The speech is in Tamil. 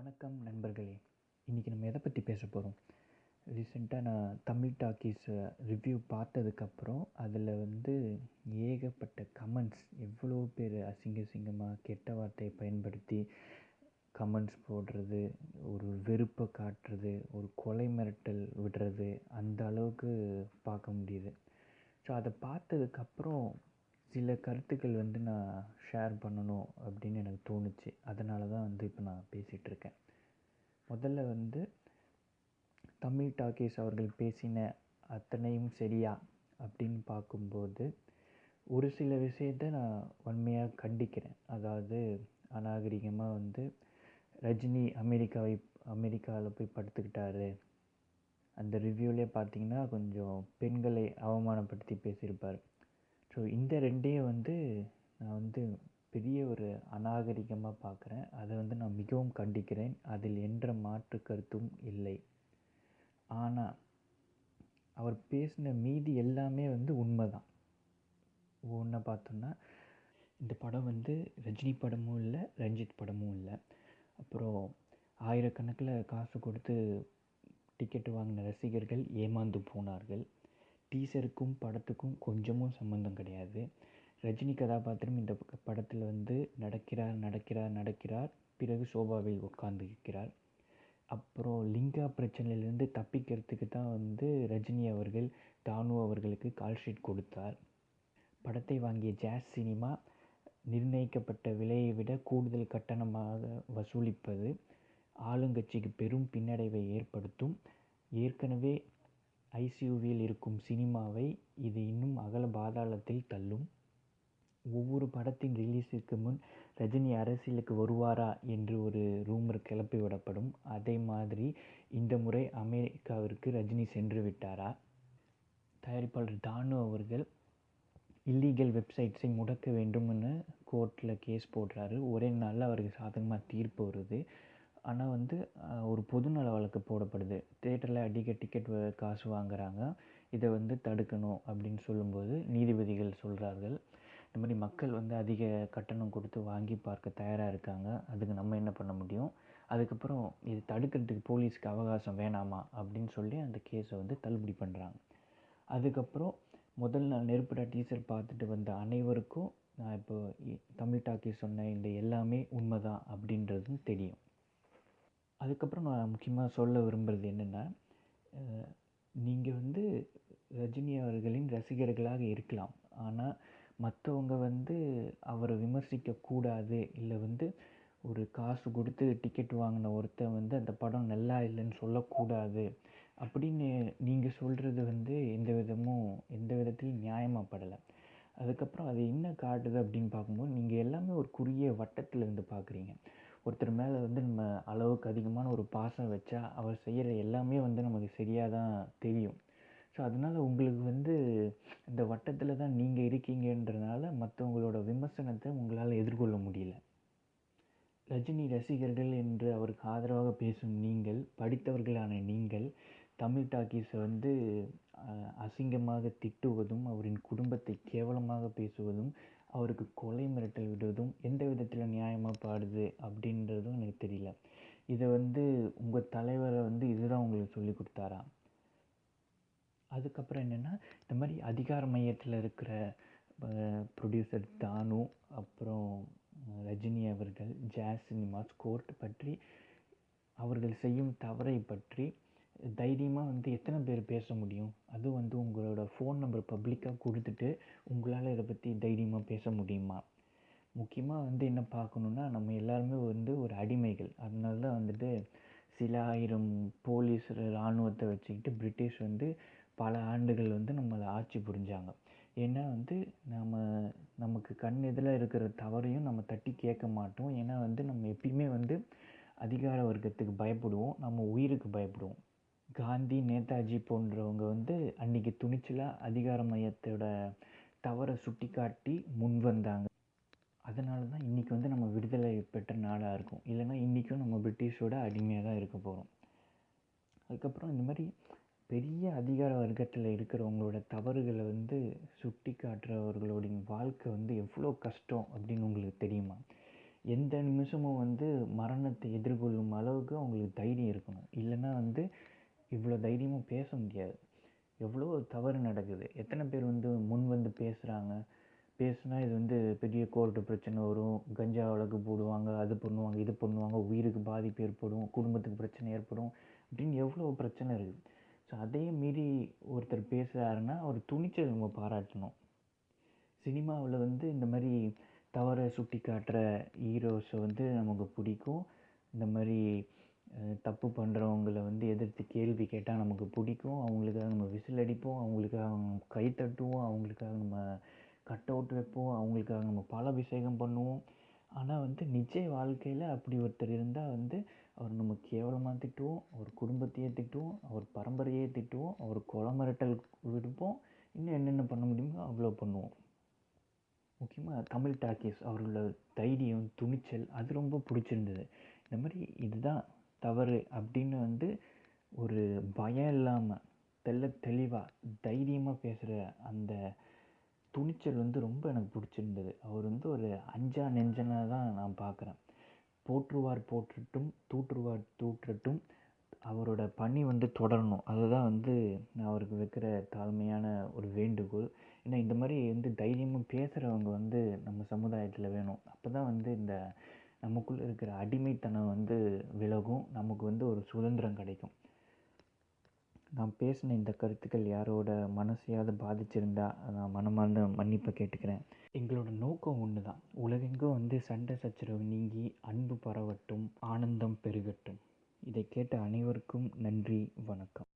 வணக்கம் நண்பர்களே. இன்றைக்கி நம்ம எதை பற்றி பேச போகிறோம் ரீசெண்டாக நான் தமிழ் டாக்கீஸ் ரிவ்யூ பார்த்ததுக்கப்புறம் அதில் வந்து ஏகப்பட்ட கமெண்ட்ஸ் எவ்வளோ பேர் அசிங்க அசிங்கமாக கெட்ட வார்த்தையை பயன்படுத்தி கமெண்ட்ஸ் போடுறது ஒரு வெறுப்பை காட்டுறது ஒரு கொலை மிரட்டல் விடுறது அந்த அளவுக்கு பார்க்க முடியுது. ஸோ அதை பார்த்ததுக்கப்புறம் சில கருத்துக்கள் வந்து நான் ஷேர் பண்ணணும் அப்படின்னு எனக்கு தோணுச்சு. அதனால தான் வந்து இப்போ நான் பேசிகிட்டு இருக்கேன். முதல்ல வந்து தமிழ் டாக்கீஸ் அவர்கள் பேசின அத்தனையும் சரியா அப்படின்னு பார்க்கும்போது ஒரு சில விஷயத்தை நான் உண்மையாக கண்டிக்கிறேன். அதாவது அநாகரிகமாக வந்து ரஜினி அமெரிக்காவை அமெரிக்காவில் போய் படுத்துக்கிட்டாரு. அந்த ரிவ்யூலே பார்த்தீங்கன்னா கொஞ்சம் பெண்களை அவமானப்படுத்தி பேசியிருப்பார். ஸோ இந்த ரெண்டையும் வந்து நான் வந்து பெரிய ஒரு அநாகரிகமாக பார்க்குறேன் அதை வந்து நான் மிகவும் கண்டிக்கிறேன். அதில் என்ற மாற்று கருத்தும் இல்லை. ஆனால் அவர் பேசின மீதி எல்லாமே வந்து உண்மை தான் ஒன்றை பார்த்தோம்னா இந்த படம் வந்து ரஜினி படமும் இல்லை ரஞ்சித் படமும் இல்லை. அப்புறம் ஆயிரக்கணக்கில் காசு கொடுத்து டிக்கெட் வாங்கின ரசிகர்கள் ஏமாந்து போனார்கள். டீசருக்கும் படத்துக்கும் கொஞ்சமும் சம்மந்தம் கிடையாது. ரஜினி கதாபாத்திரம் இந்த படத்தில் வந்து நடக்கிறார் நடக்கிறார் நடக்கிறார். பிறகு சோபாவில் உட்கார்ந்து இருக்கிறார் அப்புறம் லிங்கா பிரச்சனையிலேருந்து தப்பிக்கிறதுக்கு தான் வந்து ரஜினி அவர்கள் தானு அவர்களுக்கு கால் ஷீட் கொடுத்தார். படத்தை வாங்கிய ஜாஸ் சினிமா நிர்ணயிக்கப்பட்ட விலையை விட கூடுதல் கட்டணமாக வசூலிப்பது ஆளுங்கட்சிக்கு பெரும் பின்னடைவை ஏற்படுத்தும். ஏற்கனவே ஐசியூவில் இருக்கும் சினிமாவை இது இன்னும் அகல பாதாளத்தில் தள்ளும். ஒவ்வொரு படத்தின் ரிலீஸுக்கு முன் ரஜினி அரசியலுக்கு வருவாரா என்று ஒரு ரூமர் கிளப்பி விடப்படும். அதே மாதிரி இந்த முறை அமெரிக்காவிற்கு ரஜினி சென்று விட்டாரா? தயாரிப்பாளர் தானு அவர்கள் இல்லீகல் வெப்சைட்ஸை முடக்க வேண்டும்னு கோர்ட்டில் கேஸ் போடுறாரு. ஒரே நாளில் அவருக்கு சாதகமாக தீர்ப்பு வருது. ஆனால் வந்து ஒரு பொதுநல வழக்கு போடப்படுது. தேட்டரில் அதிக டிக்கெட் காசு வாங்குகிறாங்க இதை வந்து தடுக்கணும் அப்படின்னு சொல்லும்போது நீதிபதிகள் சொல்கிறார்கள் இந்த மாதிரி மக்கள் வந்து அதிக கட்டணம் கொடுத்து வாங்கி பார்க்க தயாராக இருக்காங்க. அதுக்கு நம்ம என்ன பண்ண முடியும்? அதுக்கப்புறம் இது தடுக்கிறதுக்கு போலீஸ்க்கு அவகாசம் வேணாமா? அப்படின்னு சொல்லி அந்த கேஸை வந்து தள்ளுபடி பண்ணுறாங்க அதுக்கப்புறம் முதல் நாள் நெருப்புடா டீச்சர் பார்த்துட்டு வந்த அனைவருக்கும் நான் இப்போ தமிழ் டாக்கி சொன்ன இந்த எல்லாமே உண்மை தான் அப்படின்றதும் தெரியும். அதுக்கப்புறம் நான் முக்கியமாக சொல்ல விரும்புகிறது என்னென்னா நீங்கள் வந்து ரஜினி அவர்களின் ரசிகர்களாக இருக்கலாம். ஆனால் மற்றவங்க வந்து அவரை விமர்சிக்கக்கூடாது இல்லை வந்து ஒரு காசு கொடுத்து டிக்கெட் வாங்கின ஒருத்தன் வந்து அந்த படம் நல்லா இல்லைன்னு சொல்லக்கூடாது. அப்படின்னு நீங்கள் சொல்கிறது வந்து எந்த விதமும் எந்த விதத்திலையும் நியாயமாகப்படலை அதுக்கப்புறம் அது என்ன காட்டுது அப்படின்னு பார்க்கும்போது நீங்கள் எல்லாமே ஒரு குறுகிய வட்டத்தில் இருந்து பார்க்குறீங்க. ஒருத்தர் மேலே வந்து நம்ம அளவுக்கு அதிகமான ஒரு பாசம் வச்சா அவர் செய்கிற எல்லாமே வந்து நமக்கு சரியாக தான் தெரியும். ஸோ அதனால் உங்களுக்கு வந்து இந்த வட்டத்தில் தான் நீங்கள் இருக்கீங்கன்றதுனால மற்றவங்களோட விமர்சனத்தை உங்களால் எதிர்கொள்ள முடியல. ரஜினி ரசிகர்கள் என்று அவருக்கு ஆதரவாக பேசும் நீங்கள் படித்தவர்களான நீங்கள் தமிழ் டாக்கீஸை வந்து அசிங்கமாக திட்டுவதும் அவரின் குடும்பத்தை கேவலமாக பேசுவதும் அவருக்கு கொலை மிரட்டல் விடுவதும் எந்த விதத்தில் நியாயமாக பாடுது அப்படின்றதும் எனக்கு தெரியல. இதை வந்து உங்கள் தலைவரை வந்து இதுதான் உங்களுக்கு சொல்லி கொடுத்தாரா? அதுக்கப்புறம் என்னென்னா இந்த மாதிரி அதிகார மையத்தில் இருக்கிற ப்ரொடியூசர் தானு அப்புறம் ரஜினி அவர்கள் ஜாஸ் சினிமாஸ் கோர்ட் பற்றி அவர்கள் செய்யும் தவறை பற்றி தைரியமாக வந்து எத்தனை பேர் பேச முடியும்? அதுவும் வந்து உங்களோட ஃபோன் நம்பர் பப்ளிக்காக கொடுத்துட்டு உங்களால் இதை பற்றி தைரியமாக பேச முடியுமா? முக்கியமாக வந்து என்ன பார்க்கணுன்னா நம்ம எல்லாருமே வந்து ஒரு அடிமைகள். அதனால தான் வந்துட்டு சில ஆயிரம் போலீஸ் இராணுவத்தை வச்சுக்கிட்டு பிரிட்டிஷ் வந்து பல ஆண்டுகள் வந்து நம்மளை ஆட்சி புரிஞ்சாங்க. ஏன்னா வந்து நம்ம நமக்கு கண் எதில் இருக்கிற தவறையும் நம்ம தட்டி கேட்க மாட்டோம். ஏன்னா வந்து நம்ம எப்பயுமே வந்து அதிகார வர்க்கத்துக்கு பயப்படுவோம். நம்ம உயிருக்கு பயப்படுவோம். காந்தி நேதாஜி போன்றவங்க வந்து அன்றைக்கி துணிச்சலாக அதிகார மையத்தோட தவறை சுட்டி காட்டி முன் வந்தாங்க. அதனால தான் இன்றைக்கி வந்து நம்ம விடுதலை பெற்ற நாடாக இருக்கும். இல்லைன்னா இன்றைக்கும் நம்ம பிரிட்டிஷோட அடிமையாக தான் இருக்க போகிறோம் அதுக்கப்புறம் இந்த மாதிரி பெரிய அதிகார வர்க்கத்தில் இருக்கிறவங்களோட தவறுகளை வந்து சுட்டி காட்டுறவர்களுடைய வாழ்க்கை வந்து எவ்வளோ கஷ்டம் அப்படின்னு உங்களுக்கு தெரியுமா? எந்த நிமிஷமும் வந்து மரணத்தை எதிர்கொள்ளும் அளவுக்கு அவங்களுக்கு தைரியம் இருக்கணும். இல்லைன்னா வந்து இவ்வளோ தைரியமாக பேச முடியாது. எவ்வளோ தவறு நடக்குது. எத்தனை பேர் வந்து முன் வந்து பேசுகிறாங்க பேசுனா இது வந்து பெரிய கோர்ட்டு பிரச்சனை வரும். கஞ்சா வழக்கு போடுவாங்க அது பண்ணுவாங்க இது பண்ணுவாங்க. உயிருக்கு பாதிப்பு ஏற்படும் குடும்பத்துக்கு பிரச்சனை ஏற்படும் அப்படின்னு எவ்வளோ பிரச்சனை இருக்குது. ஸோ அதையும் மீறி ஒருத்தர் பேசுகிறாருன்னா அவர் துணிச்சல் நம்ம பாராட்டணும். சினிமாவில் வந்து இந்த மாதிரி தவறை சுட்டி காட்டுற ஹீரோஸை வந்து நமக்கு பிடிக்கும். இந்த மாதிரி தப்பு பண்ணுறவங்கள வந்து எதிர்த்து கேள்வி கேட்டால் நமக்கு பிடிக்கும். அவங்களுக்காக நம்ம விசில் அடிப்போம். அவங்களுக்காக நம்ம கை தட்டுவோம். அவங்களுக்காக நம்ம கட் அவுட் வைப்போம். அவங்களுக்காக நம்ம பாலாபிஷேகம் பண்ணுவோம். ஆனால் வந்து நிஜ வாழ்க்கையில் அப்படி ஒருத்தர் இருந்தால் வந்து அவர் நம்ம கேவலமாக திட்டுவோம். அவர் குடும்பத்தையே திட்டுவோம். அவர் பரம்பரையே திட்டுவோம். அவர் கொலை மிரட்டல் விடுப்போம். இன்னும் என்னென்ன பண்ண முடியுமோ அவ்வளோ பண்ணுவோம். முக்கியமாக தமிழ் டாக்கீஸ் அவர்களோட தைரியம் துணிச்சல் அது ரொம்ப பிடிச்சிருந்தது. இந்த மாதிரி இதுதான். தவறு அப்படின்னு வந்து ஒரு பயம் இல்லாமல் தெல்ல தெளிவாக தைரியமாக பேசுகிற அந்த துணிச்சல் வந்து ரொம்ப எனக்கு பிடிச்சிருந்தது. அவர் வந்து ஒரு அஞ்சா நெஞ்சனாக தான் நான் பார்க்குறேன் போற்றுவார் போற்றட்டும் தூற்றுவார் தூற்றட்டும் அவரோட பணி வந்து தொடரணும். அதுதான் வந்து நான் அவருக்கு வைக்கிற தாழ்மையான ஒரு வேண்டுகோள். ஏன்னா இந்த மாதிரி வந்து தைரியமாக பேசுகிறவங்க வந்து நம்ம சமுதாயத்தில் வேணும். அப்போ தான் வந்து இந்த நமக்குள்ளே இருக்கிற அடிமைத்தனம் வந்து விலகும் நமக்கு வந்து ஒரு சுதந்திரம் கிடைக்கும். நான் பேசின இந்த கருத்துக்கள் யாரோட மனசையாவது பாதிச்சிருந்தா நான் மனமார்ந்த மன்னிப்பை கேட்டுக்கிறேன். எங்களோட நோக்கம் ஒன்று தான் உலகெங்கும் வந்து சண்டை சச்சரவு நீங்கி அன்பு பரவட்டும் ஆனந்தம் பெருகட்டும். இதை கேட்ட அனைவருக்கும் நன்றி வணக்கம்.